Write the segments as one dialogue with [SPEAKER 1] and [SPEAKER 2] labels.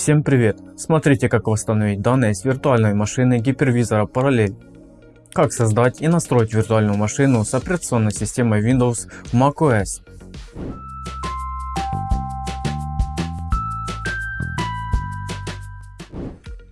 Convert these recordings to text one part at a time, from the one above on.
[SPEAKER 1] Всем привет! Смотрите как восстановить данные с виртуальной машины гипервизора Parallel. Как создать и настроить виртуальную машину с операционной системой Windows в macOS.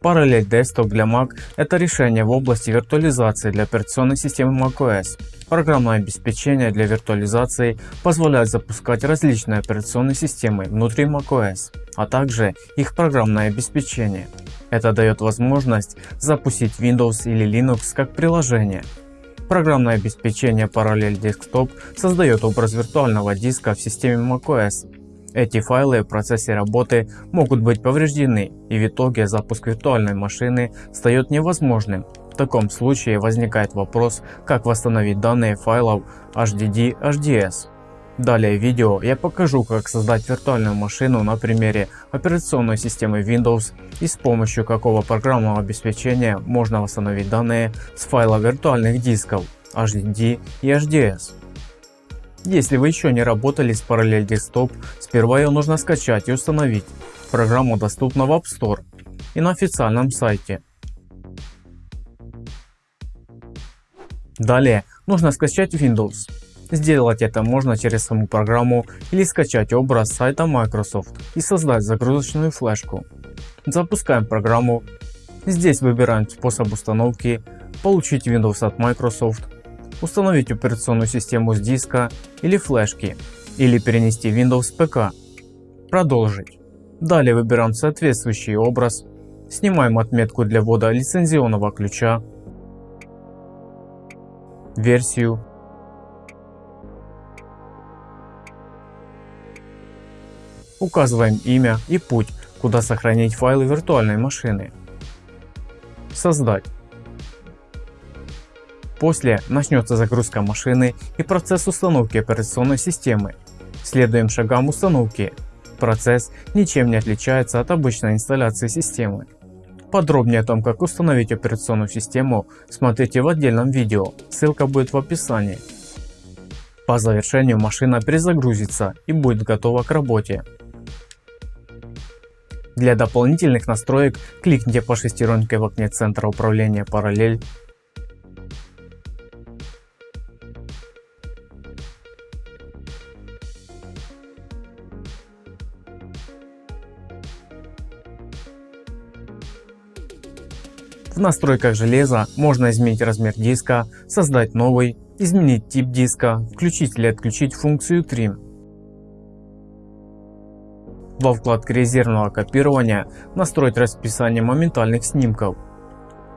[SPEAKER 1] Parallel Desktop для Mac – это решение в области виртуализации для операционной системы macOS. Программное обеспечение для виртуализации позволяет запускать различные операционные системы внутри macOS, а также их программное обеспечение. Это дает возможность запустить Windows или Linux как приложение. Программное обеспечение Parallel Desktop создает образ виртуального диска в системе macOS. Эти файлы в процессе работы могут быть повреждены и в итоге запуск виртуальной машины стает невозможным в таком случае возникает вопрос, как восстановить данные файлов HDD HDS. Далее в видео я покажу как создать виртуальную машину на примере операционной системы Windows и с помощью какого программного обеспечения можно восстановить данные с файла виртуальных дисков HDD и HDS. Если вы еще не работали с Parallel Desktop, сперва ее нужно скачать и установить. Программа доступна в App Store и на официальном сайте Далее нужно скачать Windows. Сделать это можно через саму программу или скачать образ сайта Microsoft и создать загрузочную флешку. Запускаем программу. Здесь выбираем способ установки, получить Windows от Microsoft, установить операционную систему с диска или флешки или перенести Windows с ПК. Продолжить. Далее выбираем соответствующий образ, снимаем отметку для ввода лицензионного ключа версию Указываем имя и путь, куда сохранить файлы виртуальной машины. Создать. После начнется загрузка машины и процесс установки операционной системы. Следуем шагам установки. Процесс ничем не отличается от обычной инсталляции системы. Подробнее о том как установить операционную систему смотрите в отдельном видео, ссылка будет в описании. По завершению машина перезагрузится и будет готова к работе. Для дополнительных настроек кликните по шестеренке в окне центра управления параллель В настройках железа можно изменить размер диска, создать новый, изменить тип диска, включить или отключить функцию Trim. Во вкладке резервного копирования настроить расписание моментальных снимков.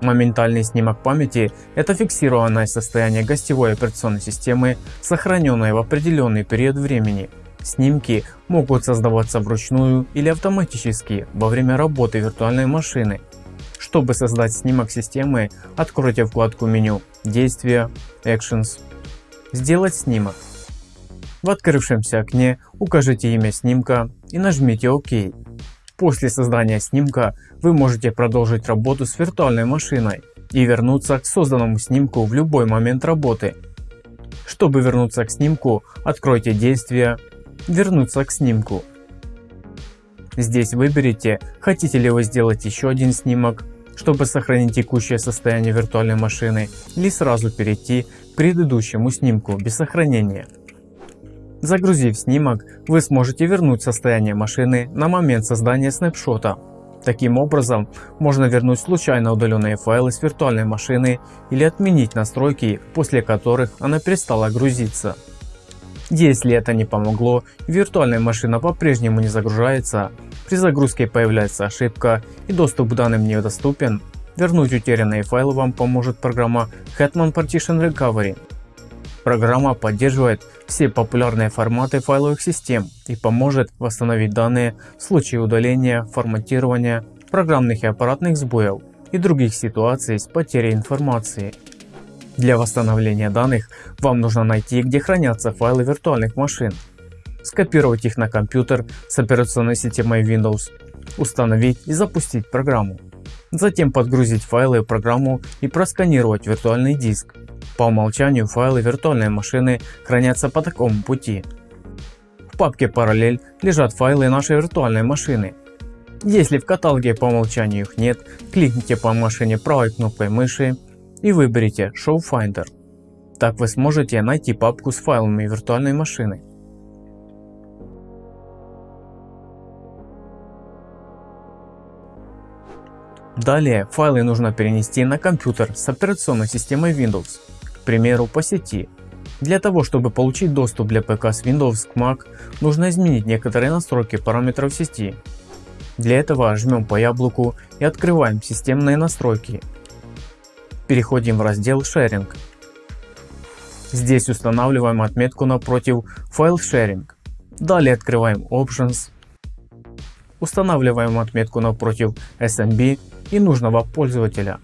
[SPEAKER 1] Моментальный снимок памяти – это фиксированное состояние гостевой операционной системы, сохраненное в определенный период времени. Снимки могут создаваться вручную или автоматически во время работы виртуальной машины. Чтобы создать снимок системы, откройте вкладку меню Действия, Actions, Сделать снимок. В открывшемся окне укажите имя снимка и нажмите ОК. После создания снимка вы можете продолжить работу с виртуальной машиной и вернуться к созданному снимку в любой момент работы. Чтобы вернуться к снимку, откройте действие «Вернуться к снимку». Здесь выберите, хотите ли вы сделать еще один снимок чтобы сохранить текущее состояние виртуальной машины или сразу перейти к предыдущему снимку без сохранения. Загрузив снимок, вы сможете вернуть состояние машины на момент создания снапшота. Таким образом, можно вернуть случайно удаленные файлы с виртуальной машины или отменить настройки, после которых она перестала грузиться. Если это не помогло, виртуальная машина по-прежнему не загружается, при загрузке появляется ошибка и доступ к данным недоступен, вернуть утерянные файлы вам поможет программа Hetman Partition Recovery. Программа поддерживает все популярные форматы файловых систем и поможет восстановить данные в случае удаления, форматирования, программных и аппаратных сбоев и других ситуаций с потерей информации. Для восстановления данных вам нужно найти где хранятся файлы виртуальных машин, скопировать их на компьютер с операционной системой Windows, установить и запустить программу. Затем подгрузить файлы в программу и просканировать виртуальный диск. По умолчанию файлы виртуальной машины хранятся по такому пути. В папке параллель лежат файлы нашей виртуальной машины. Если в каталоге по умолчанию их нет, кликните по машине правой кнопкой мыши и выберите Show Finder. Так вы сможете найти папку с файлами виртуальной машины. Далее файлы нужно перенести на компьютер с операционной системой Windows, к примеру по сети. Для того чтобы получить доступ для ПК с Windows к Mac, нужно изменить некоторые настройки параметров сети. Для этого жмем по яблоку и открываем системные настройки. Переходим в раздел Sharing. Здесь устанавливаем отметку напротив File Sharing. Далее открываем Options. Устанавливаем отметку напротив SMB и нужного пользователя.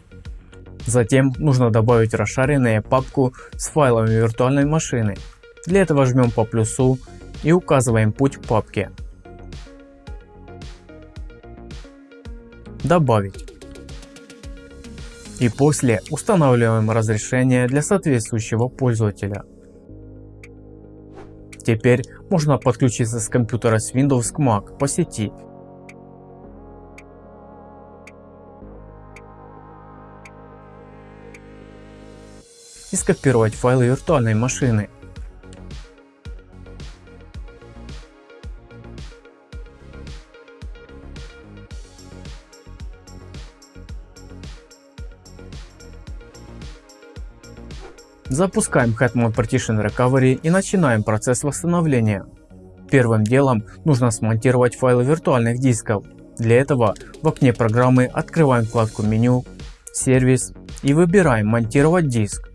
[SPEAKER 1] Затем нужно добавить расшаренную папку с файлами виртуальной машины. Для этого жмем по плюсу и указываем путь к папке. Добавить. И после устанавливаем разрешение для соответствующего пользователя. Теперь можно подключиться с компьютера с Windows к Mac по сети и скопировать файлы виртуальной машины. Запускаем Hetman Partition Recovery и начинаем процесс восстановления. Первым делом нужно смонтировать файлы виртуальных дисков. Для этого в окне программы открываем вкладку меню, сервис и выбираем монтировать диск.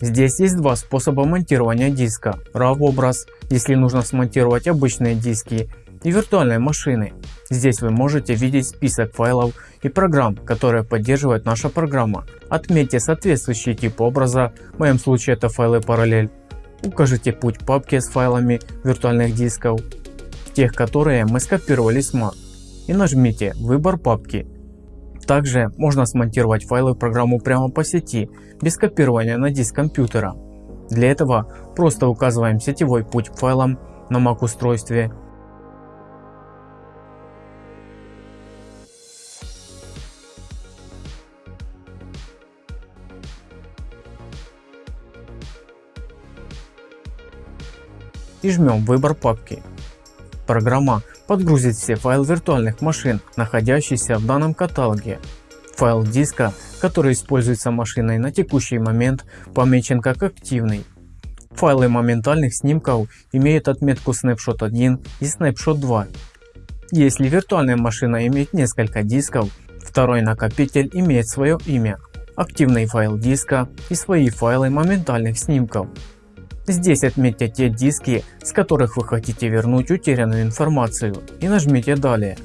[SPEAKER 1] Здесь есть два способа монтирования диска. RAW образ, если нужно смонтировать обычные диски и виртуальные машины. Здесь вы можете видеть список файлов и программ, которые поддерживает наша программа. Отметьте соответствующий тип образа, в моем случае это файлы параллель. Укажите путь папки с файлами виртуальных дисков, тех которые мы скопировали с Mac и нажмите выбор папки также можно смонтировать файлы в программу прямо по сети, без копирования на диск компьютера. Для этого просто указываем сетевой путь к файлам на Mac устройстве и жмем выбор папки. Программа подгрузит все файлы виртуальных машин, находящиеся в данном каталоге. Файл диска, который используется машиной на текущий момент, помечен как активный. Файлы моментальных снимков имеют отметку Snapshot 1 и Snapshot 2. Если виртуальная машина имеет несколько дисков, второй накопитель имеет свое имя, активный файл диска и свои файлы моментальных снимков. Здесь отметьте те диски, с которых вы хотите вернуть утерянную информацию и нажмите далее,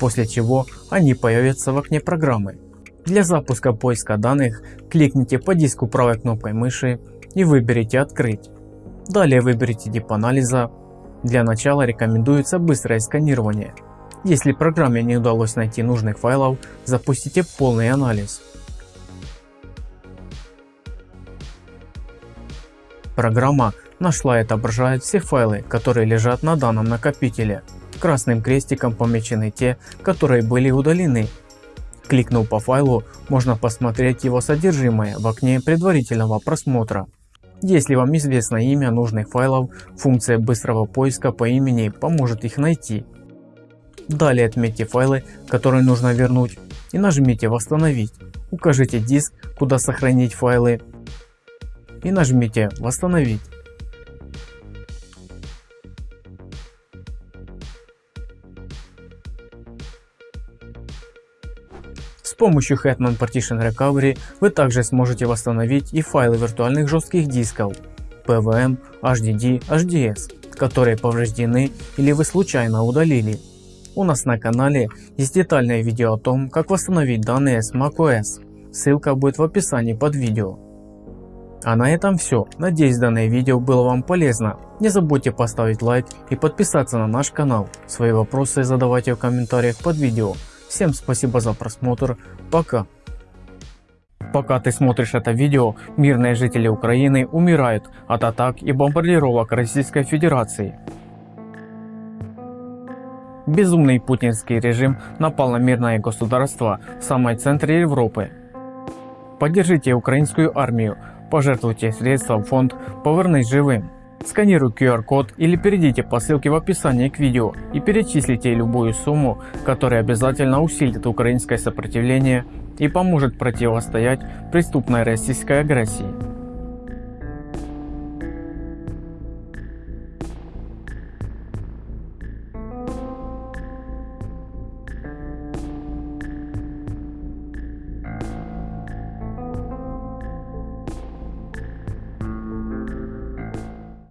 [SPEAKER 1] после чего они появятся в окне программы. Для запуска поиска данных кликните по диску правой кнопкой мыши и выберите открыть. Далее выберите тип анализа. Для начала рекомендуется быстрое сканирование. Если программе не удалось найти нужных файлов, запустите полный анализ. Программа нашла и отображает все файлы, которые лежат на данном накопителе. Красным крестиком помечены те, которые были удалены. Кликнув по файлу, можно посмотреть его содержимое в окне предварительного просмотра. Если вам известно имя нужных файлов, функция быстрого поиска по имени поможет их найти. Далее отметьте файлы, которые нужно вернуть и нажмите восстановить. Укажите диск, куда сохранить файлы и нажмите восстановить. С помощью Hetman Partition Recovery вы также сможете восстановить и файлы виртуальных жестких дисков PVM, HDD, HDS, которые повреждены или вы случайно удалили. У нас на канале есть детальное видео о том, как восстановить данные с macOS. Ссылка будет в описании под видео. А на этом все. Надеюсь данное видео было вам полезно. Не забудьте поставить лайк и подписаться на наш канал. Свои вопросы задавайте в комментариях под видео. Всем спасибо за просмотр. Пока. Пока ты смотришь это видео, мирные жители Украины умирают от атак и бомбардировок Российской Федерации. Безумный путинский режим напал на мирное государство в самом центре Европы. Поддержите украинскую армию, пожертвуйте средства в фонд «Повернись живым». Сканируй QR-код или перейдите по ссылке в описании к видео и перечислите любую сумму, которая обязательно усилит украинское сопротивление и поможет противостоять преступной российской агрессии.